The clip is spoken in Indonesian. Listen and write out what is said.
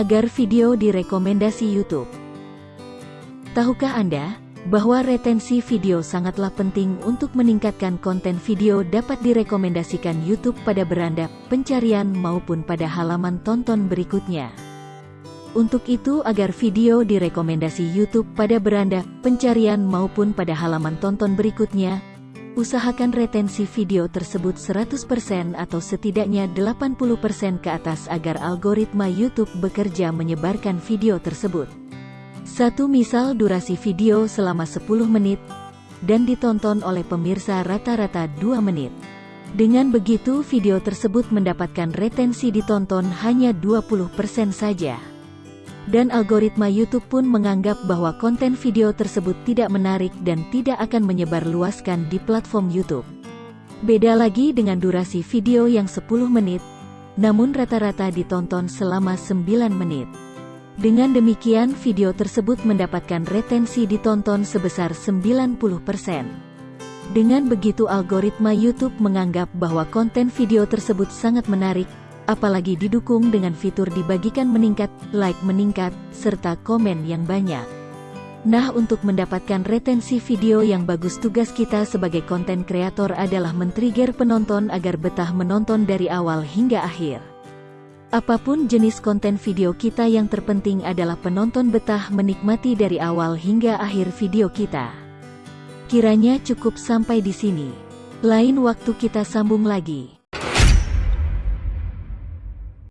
agar video direkomendasi YouTube. Tahukah Anda bahwa retensi video sangatlah penting untuk meningkatkan konten video dapat direkomendasikan YouTube pada beranda pencarian maupun pada halaman tonton berikutnya. Untuk itu agar video direkomendasi YouTube pada beranda pencarian maupun pada halaman tonton berikutnya, usahakan retensi video tersebut 100% atau setidaknya 80% ke atas agar algoritma YouTube bekerja menyebarkan video tersebut. Satu misal durasi video selama 10 menit, dan ditonton oleh pemirsa rata-rata 2 menit. Dengan begitu video tersebut mendapatkan retensi ditonton hanya 20% saja. Dan algoritma YouTube pun menganggap bahwa konten video tersebut tidak menarik dan tidak akan menyebar luaskan di platform YouTube. Beda lagi dengan durasi video yang 10 menit, namun rata-rata ditonton selama 9 menit. Dengan demikian video tersebut mendapatkan retensi ditonton sebesar 90%. Dengan begitu algoritma YouTube menganggap bahwa konten video tersebut sangat menarik, apalagi didukung dengan fitur dibagikan meningkat, like meningkat, serta komen yang banyak. Nah untuk mendapatkan retensi video yang bagus tugas kita sebagai konten kreator adalah men-trigger penonton agar betah menonton dari awal hingga akhir. Apa pun jenis konten video kita yang terpenting adalah penonton betah menikmati dari awal hingga akhir video kita. Kiranya cukup sampai di sini. Lain waktu kita sambung lagi.